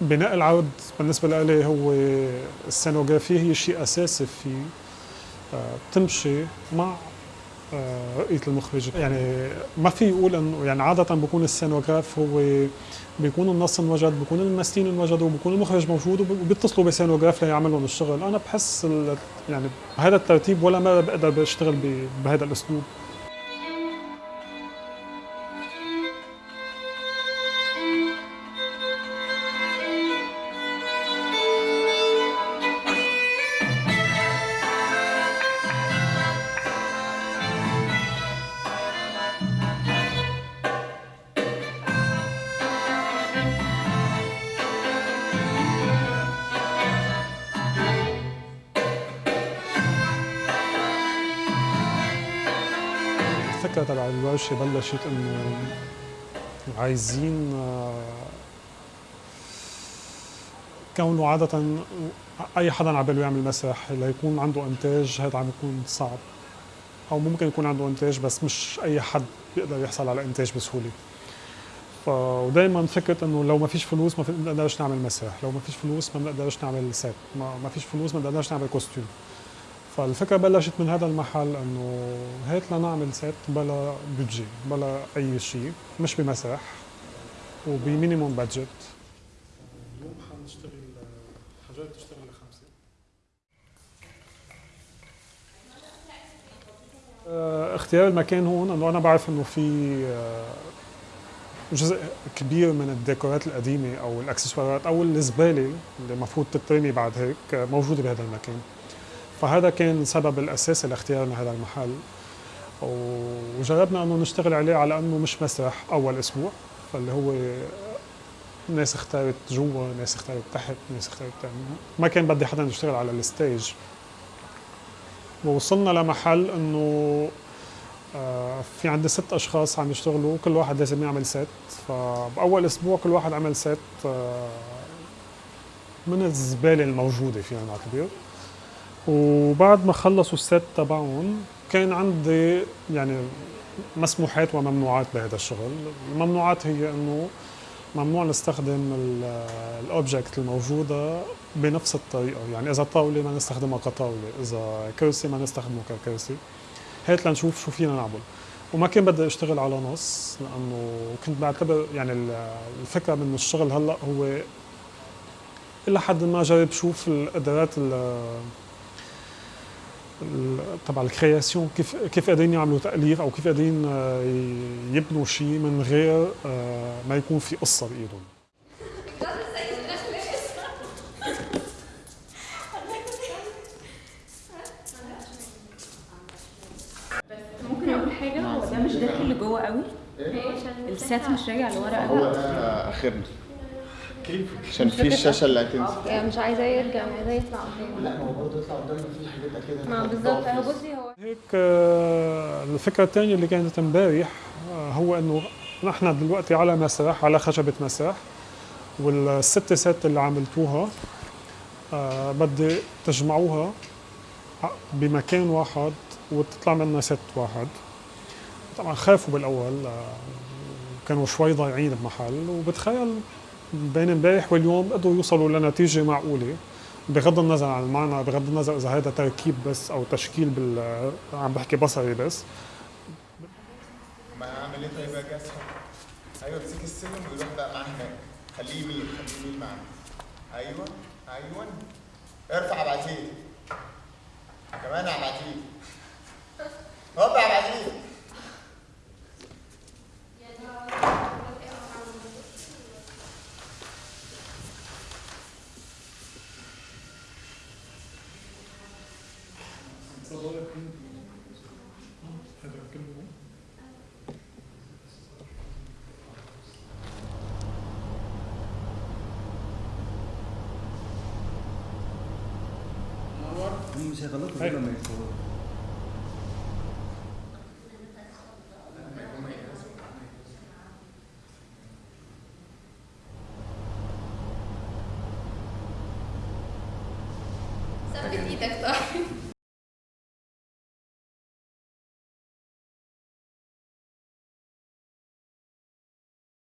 بناء العرض بالنسبة لي هو السينوغرافيا هي شيء أساسي فيه بتمشي مع آه، رؤية المخرج يعني ما في يقول انه يعني عادة بيكون السينوغراف هو بيكون النص انوجد بيكون الممثلين انوجدوا بيكون المخرج موجود وبيتصلوا بسينوغراف ليعمل لهم الشغل أنا بحس يعني بهذا الترتيب ولا ما بقدر بشتغل بهذا الأسلوب. الفكرة تبع الورشة بلشت إنه عايزين آه، كونه عادة أي حدا على باله يعمل مسرح ليكون عنده إنتاج هذا عم يكون صعب. أو ممكن يكون عنده إنتاج بس مش أي حد بيقدر يحصل على إنتاج بسهولة. ودائما فكرة إنه لو ما فيش فلوس ما بنقدرش نعمل مسرح، لو ما فيش فلوس ما بنقدرش نعمل set، ما فيش فلوس ما بنقدرش نعمل costume فالفكرة بلشت من هذا المحل إنه هات لنعمل set بلا budget بلا أي شيء مش بمسرح وب minimum budget اليوم حنشتغل حاجات تشتغل لخمسه آه، اختيار المكان هون إنه أنا بعرف إنه في آه، جزء كبير من الديكورات القديمة أو الأكسسوارات أو الزبالة اللي المفروض تترمي بعد هيك موجودة بهذا المكان. فهذا كان السبب الاساسي لاختيارنا هذا المحل. وجربنا أنه نشتغل عليه على أنه مش مسرح أول أسبوع فاللي هو ناس اختارت جوا ناس اختارت تحت ناس اختارت ما كان بدي حدا يشتغل على ال stage. ووصلنا لمحل إنه آه، في عندي ست أشخاص عم يشتغلوا كل واحد لازم يعمل set فبأول أسبوع كل واحد عمل set آه، من الزبالة الموجودة فينا نعتبر وبعد ما خلصوا ال set تبعهم كان عندي يعني مسموحات وممنوعات بهذا الشغل. الممنوعات هي إنه ممنوع نستخدم ال object الموجودة بنفس الطريقة. يعني إذا طاولة ما نستخدمها كطاولة إذا كرسي ما نستخدمه ككرسي هيك لنشوف شو فينا نعمل. وما كان بدي أشتغل على نص لأنه كنت بعتبر يعني الفكرة من الشغل هلأ هو إلى حد ما جرب شوف القدرات تبع الكرياسيون كيف كيف قادرين يعملوا تأليف أو كيف قادرين آه، يبنوا شيء من غير آه، ما يكون في قصة بإيدهم. ممكن أقول حاجة؟ هو ده مش داخل لجوه قوي؟ السات مش راجع لورا قوي؟ هو ده آخرنا. كيف؟ عشان في الشاشة اللي هتنزل. يعني مش عايزاه يرجع عايزاه يطلع. قدام لا ما هو برضه يطلع قدام في حاجات كده ما بالظبط. هو بصي هو هيك آه، الفكرة الثانية اللي كانت امبارح آه، هو إنه نحن دلوقتي على مسرح على خشبة مسرح والست سات اللي عملتوها آه، بدي تجمعوها بمكان واحد وتطلع منا ست واحد. طبعا خافوا بالأول كانوا شوي ضايعين بمحل وبتخيل بين امبارح واليوم قدروا يوصلوا لنتيجة معقولة. بغض النظر عن المعنى بغض النظر إذا هذا تركيب بس أو تشكيل بال عم بحكي بصري بس. ما اعمل إيه طيب يا جاسم؟ أيوه امسك السلم ويروح بقى معاه هناك. خليه يمين خليه يمين معاه أيوه أيوه. ارفع ابعتيه كمان ابعتيه هوب ابعتيه مش هيغلطوا ثبت إيدك طيب